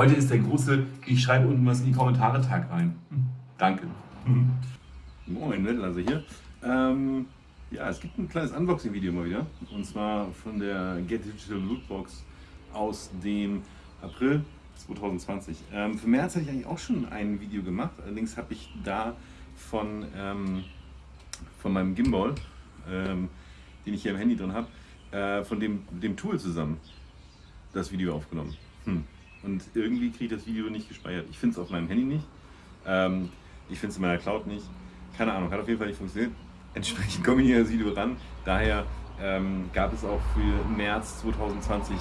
Heute ist der große, ich schreibe unten was in die Kommentare Tag rein. Hm, danke. Moin, also hier. Ähm, ja, es gibt ein kleines Unboxing-Video mal wieder. Und zwar von der Get Digital Lootbox aus dem April 2020. Ähm, für März hatte ich eigentlich auch schon ein Video gemacht. Allerdings habe ich da von, ähm, von meinem Gimbal, ähm, den ich hier im Handy drin habe, äh, von dem, dem Tool zusammen das Video aufgenommen. Hm. Und irgendwie kriege ich das Video nicht gespeichert. Ich finde es auf meinem Handy nicht. Ähm, ich finde es in meiner Cloud nicht. Keine Ahnung, hat auf jeden Fall nicht funktioniert. Entsprechend komme ich hier das Video ran. Daher ähm, gab es auch für März 2020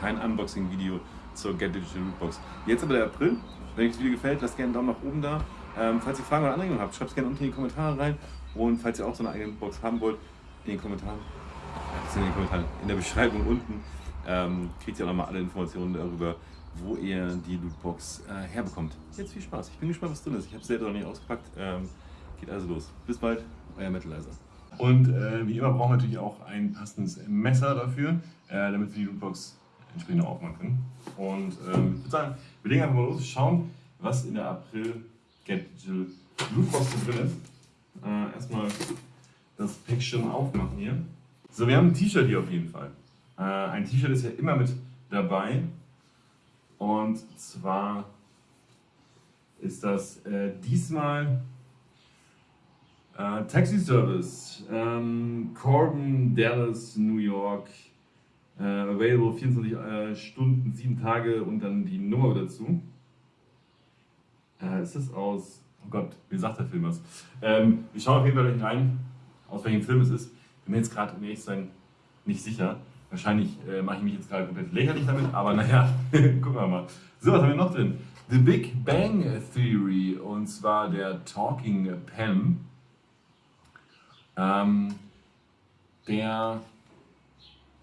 kein Unboxing-Video zur Get Digital Rootbox. Jetzt aber der April. Wenn euch das Video gefällt, lasst gerne einen Daumen nach oben da. Ähm, falls ihr Fragen oder Anregungen habt, schreibt es gerne unten in die Kommentare rein. Und falls ihr auch so eine eigene Box haben wollt, in den Kommentaren, in den Kommentaren, in der Beschreibung unten, ähm, kriegt ihr auch nochmal alle Informationen darüber, wo ihr die Lootbox äh, herbekommt. Jetzt viel Spaß. Ich bin gespannt, was drin ist. Ich habe es selber noch nicht ausgepackt. Ähm, geht also los. Bis bald, euer Metalizer. Und äh, wie immer brauchen wir natürlich auch ein passendes Messer dafür, äh, damit wir die Lootbox entsprechend aufmachen können. Und ähm, ich würde sagen, wir legen einfach mal los, schauen, was in der April Get Digital Lootbox drin ist. Äh, erstmal das Päckchen aufmachen hier. So, wir haben ein T-Shirt hier auf jeden Fall. Äh, ein T-Shirt ist ja immer mit dabei. Und zwar ist das äh, diesmal äh, Taxi Service, ähm, Corbin, Dallas, New York, äh, available 24 äh, Stunden, 7 Tage und dann die Nummer dazu. Äh, ist das aus, oh Gott, wie sagt der Film was? Ähm, wir schauen auf jeden Fall rein, aus welchem Film es ist. Bin mir jetzt gerade, um ehrlich sein, nicht sicher. Wahrscheinlich äh, mache ich mich jetzt gerade komplett lächerlich damit, aber naja, gucken wir mal. So, was haben wir noch drin? The Big Bang Theory und zwar der Talking Pen. Ähm, der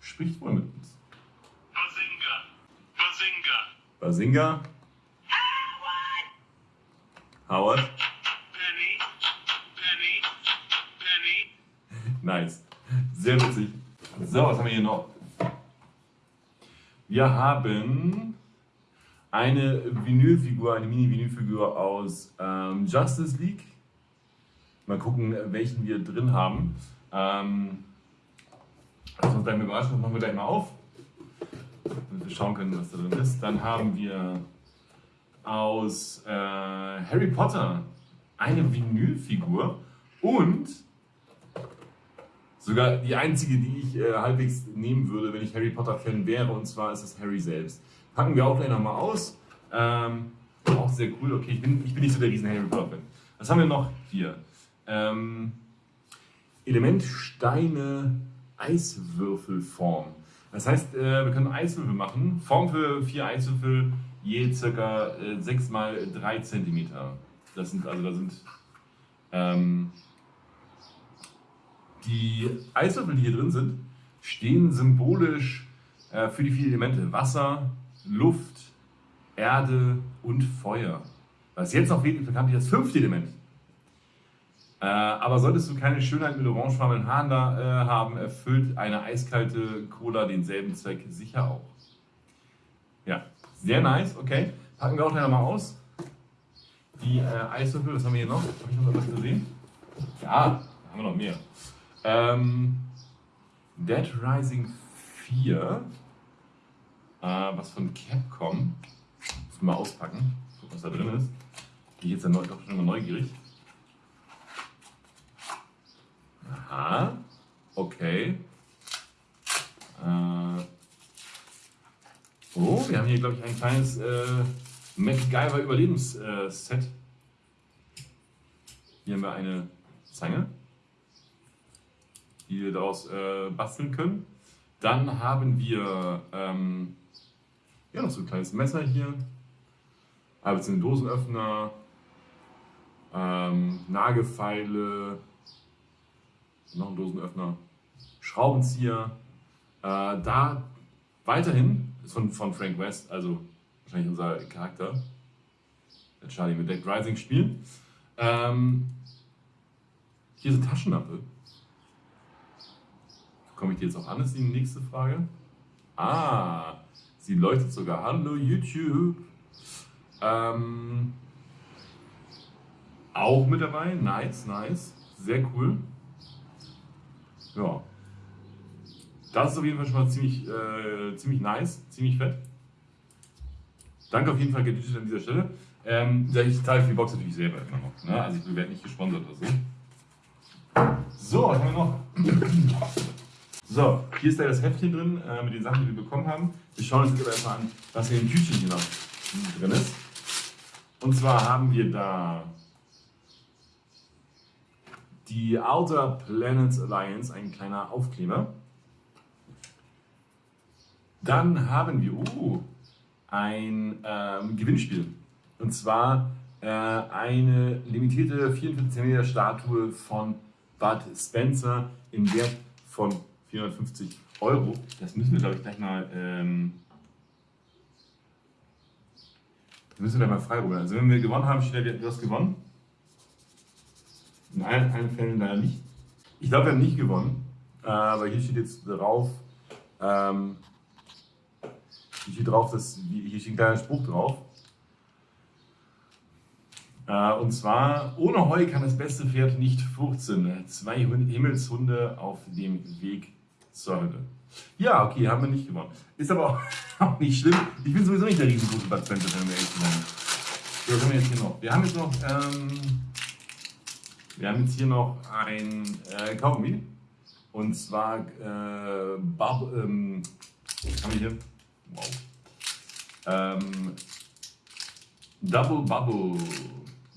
spricht wohl mit uns. Bazinga! Bazinga! Bazinga. Howard. Penny! Penny! Penny! Nice. Sehr witzig. So, was haben wir hier noch? Wir haben eine Vinylfigur, eine Mini-Vinylfigur aus ähm, Justice League. Mal gucken, welchen wir drin haben. Ähm, lass uns mal überraschen, das machen wir gleich mal auf. Damit wir schauen können, was da drin ist. Dann haben wir aus äh, Harry Potter eine Vinylfigur und Sogar die einzige, die ich äh, halbwegs nehmen würde, wenn ich Harry Potter-Fan wäre, und zwar ist es Harry selbst. Packen wir auch gleich nochmal aus. Ähm, auch sehr cool. Okay, ich bin, ich bin nicht so der riesen Harry Potter-Fan. Was haben wir noch hier? Ähm, Element Steine Eiswürfelform. Das heißt, äh, wir können Eiswürfel machen. Form für vier Eiswürfel, je circa äh, 6 mal 3 cm. Das sind, also da sind ähm, die Eiswürfel, die hier drin sind, stehen symbolisch äh, für die vier Elemente Wasser, Luft, Erde und Feuer. Was jetzt noch wirklich bekannt das fünfte Element. Äh, aber solltest du keine Schönheit mit orangefarbenen Haaren da äh, haben, erfüllt eine eiskalte Cola denselben Zweck sicher auch. Ja, sehr nice, okay. Packen wir auch gleich mal aus. Die äh, Eiswürfel, was haben wir hier noch? Habe ich noch was gesehen? Ja, haben wir noch mehr. Ähm, Dead Rising 4, äh, was von Capcom, muss mal auspacken, gucken, was da drin ist. Bin ich jetzt dann doch schon mal neugierig. Aha, okay. Äh, oh, wir haben hier, glaube ich, ein kleines äh, MacGyver Überlebensset. Hier haben wir eine Zange die wir daraus äh, basteln können. Dann haben wir ähm, ja, noch so ein kleines Messer hier, ein Dosenöffner, ähm, Nagelfeile, noch ein Dosenöffner, Schraubenzieher. Äh, da weiterhin ist von, von Frank West, also wahrscheinlich unser Charakter, der Charlie mit Dead Rising spielt. Ähm, hier ist eine Taschenlampe. Komme ich dir jetzt auch an, ist die nächste Frage. Ah, sie leuchtet sogar. Hallo YouTube. Ähm, auch mit dabei. Nice, nice. Sehr cool. Ja. Das ist auf jeden Fall schon mal ziemlich, äh, ziemlich nice, ziemlich fett. Danke auf jeden Fall, Get Digital an dieser Stelle. Ähm, ich zahle für die Box natürlich selber immer noch. Ne? Also ich werde nicht gesponsert oder so. So, was haben wir noch? So, hier ist da das Heftchen drin äh, mit den Sachen, die wir bekommen haben. Wir schauen uns jetzt aber erstmal an, was in dem Tütchen hier noch drin ist. Und zwar haben wir da die Outer Planets Alliance, ein kleiner Aufkleber. Dann haben wir uh, ein ähm, Gewinnspiel. Und zwar äh, eine limitierte 44 cm Statue von Bud Spencer im Wert von 450 Euro. Das müssen wir, glaube ich, gleich mal. Ähm, das müssen wir gleich mal freirufen. Also, wenn wir gewonnen haben, steht da, du hast gewonnen. In allen, allen Fällen leider nicht. Ich glaube, wir haben nicht gewonnen. Aber hier steht jetzt drauf. Ähm, hier steht drauf, dass, hier steht ein kleiner Spruch drauf. Äh, und zwar, ohne Heu kann das beste Pferd nicht furzen. Zwei Himmelshunde auf dem Weg Hölle. Ja, okay, haben wir nicht gewonnen. Ist aber auch nicht schlimm. Ich bin sowieso nicht der riesengroße Bud Spencer, wenn wir ehrlich sind. So, was haben wir jetzt hier noch? Wir haben jetzt noch, ähm, wir haben jetzt hier noch ein äh, Kaugummi. Und zwar, äh, Bub, ähm, haben wir hier? Wow. Ähm, Double Bubble.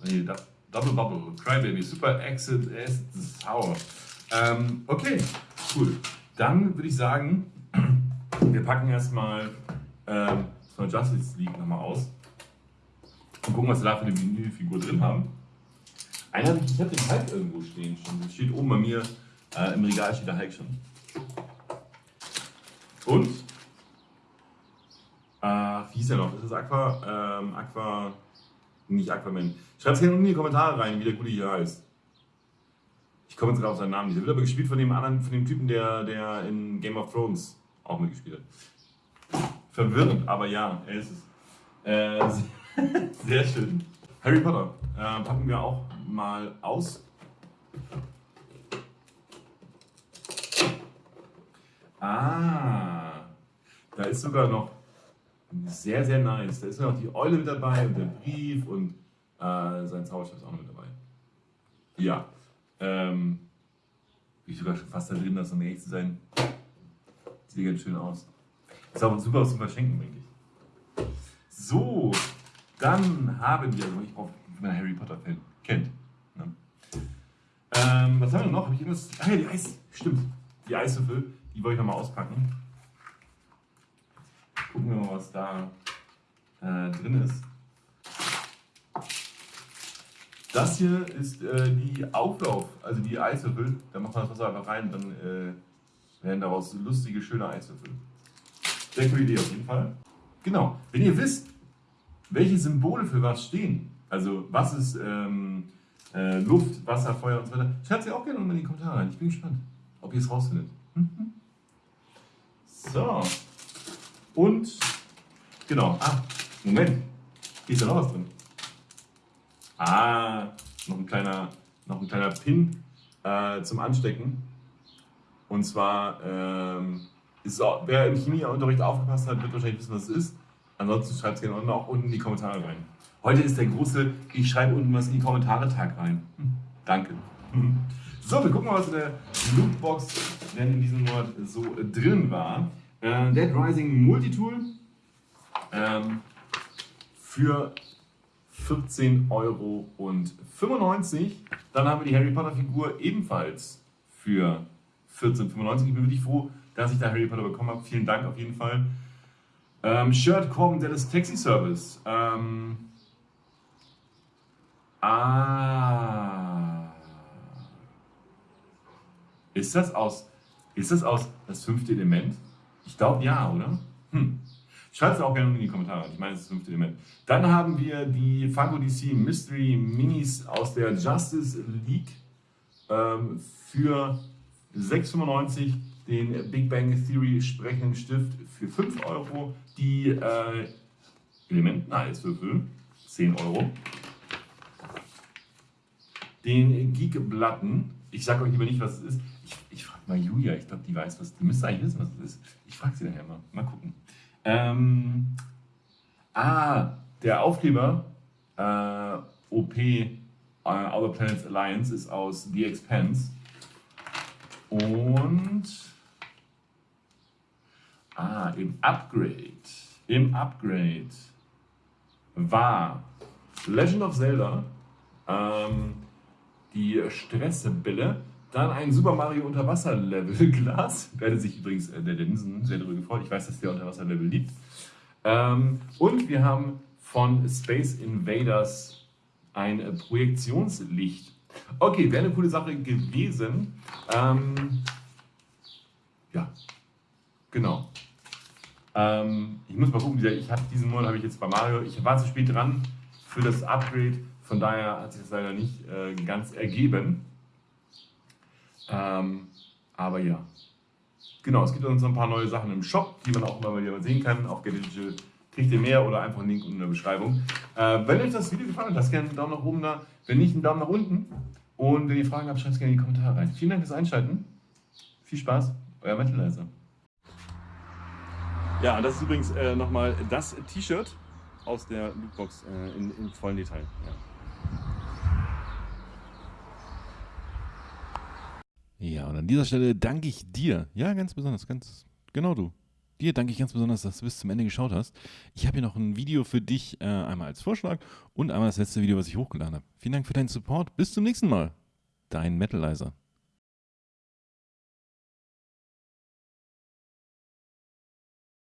Nee, Double Bubble. Crybaby. Super Exit Acid Sour. Ähm, okay, cool. Dann würde ich sagen, wir packen erstmal ähm, von Justice League nochmal aus. Und gucken, was wir da für eine Vinylfigur drin haben. Einer, ich habe den Hulk irgendwo stehen schon. Das steht oben bei mir äh, im Regal steht der Hulk schon. Und äh, wie hieß der noch? Ist das Aqua? Ähm, Aqua. Nicht Aquaman. Schreibt es gerne in die Kommentare rein, wie der gute hier heißt. Ich komme jetzt gerade auf seinen Namen. Der wird aber gespielt von dem anderen, von dem Typen, der, der in Game of Thrones auch mitgespielt hat. Verwirrend, aber ja, er ist es. Äh, sehr schön. Harry Potter äh, packen wir auch mal aus. Ah, da ist sogar noch sehr, sehr nice. Da ist noch die Eule mit dabei und der Brief und äh, sein Zauberstab ist auch noch mit dabei. Ja, ähm, bin ich sogar schon fast da drin, das um ehrlich zu sein. Sieht ganz schön aus. Ist auch super zum Verschenken, denke ich. So, dann haben wir, also ich brauche, wenn man Harry Potter-Fan kennt. Ne? Ähm, was haben wir noch? Habe ich irgendwas? Ah ja, die Eis, stimmt. Die Eiswürfel, die wollte ich nochmal auspacken. Gucken wir mal, was da äh, drin ist. Das hier ist äh, die Auflauf, also die Eiswürfel. Da macht man das Wasser einfach rein, dann äh, werden daraus lustige, schöne Eiswürfel. Sehr coole Idee auf jeden Fall. Genau, wenn ihr wisst, welche Symbole für was stehen, also was ist ähm, äh, Luft, Wasser, Feuer und so weiter, schreibt sie auch gerne unten in die Kommentare rein. Ich bin gespannt, ob ihr es rausfindet. Mhm. So. Und, genau, ah, Moment, hier ist ja noch was drin. Ah, noch ein kleiner, noch ein kleiner Pin äh, zum Anstecken. Und zwar, ähm, ist auch, wer im Chemieunterricht aufgepasst hat, wird wahrscheinlich wissen, was es ist. Ansonsten schreibt es gerne unten auch unten in die Kommentare rein. Heute ist der große, ich schreibe unten was in die Kommentare Tag rein. Danke. So, wir gucken mal, was in der Lootbox denn in diesem Monat so drin war. Äh, Dead Rising Multitool ähm, für 14,95 Euro. Dann haben wir die Harry Potter Figur ebenfalls für 14,95 Ich bin wirklich froh, dass ich da Harry Potter bekommen habe. Vielen Dank auf jeden Fall. Ähm, Shirt Corbin Dallas Taxi Service. Ähm, ah. Ist das aus, ist das aus das fünfte Element? Ich glaube ja, oder? Hm. Schreibt es auch gerne in die Kommentare. Ich meine, das ist das fünfte Element. Dann haben wir die Funko DC Mystery Minis aus der Justice League ähm, für 6,95 den Big Bang Theory sprechenden Stift für 5 Euro, die äh, Elementen-Eiswürfel 10 Euro. Den Geek-Blatten. Ich sage euch lieber nicht, was es ist. Ich, ich frage mal Julia, ich glaube, die weiß, was. Die müsste eigentlich wissen, was es ist. Ich frage sie nachher mal. Mal gucken. Ähm, ah, der Aufkleber äh, OP äh, Outer Planets Alliance ist aus The Expanse. Und ah, im Upgrade. Im Upgrade war Legend of Zelda, ähm, die Stressbälle, dann ein Super Mario Unterwasser-Level Glas. Werde sich übrigens äh, der Densen sehr darüber gefreut. Ich weiß, dass der Unterwasser-Level liebt. Ähm, und wir haben von Space Invaders ein äh, Projektionslicht. Okay, wäre eine coole Sache gewesen. Ähm, ja, genau. Ähm, ich muss mal gucken, ich habe diesen Monat habe ich jetzt bei Mario, ich war zu spät dran für das Upgrade, von daher hat sich das leider nicht äh, ganz ergeben. Ähm, aber ja. Genau, es gibt uns ein paar neue Sachen im Shop, die man auch immer wieder sehen kann. Auf Digital kriegt ihr mehr oder einfach einen Link unten in der Beschreibung. Äh, wenn euch das Video gefallen hat, lasst gerne einen Daumen nach oben da. Wenn nicht, einen Daumen nach unten. Und wenn ihr Fragen habt, schreibt es gerne in die Kommentare rein. Vielen Dank fürs Einschalten. Viel Spaß, euer Mentalizer. Ja, das ist übrigens äh, nochmal das T-Shirt aus der Lootbox äh, in, in vollen Detail. Ja. Ja, und an dieser Stelle danke ich dir. Ja, ganz besonders, ganz genau du. Dir danke ich ganz besonders, dass du bis zum Ende geschaut hast. Ich habe hier noch ein Video für dich, äh, einmal als Vorschlag und einmal das letzte Video, was ich hochgeladen habe. Vielen Dank für deinen Support. Bis zum nächsten Mal. Dein Metalizer.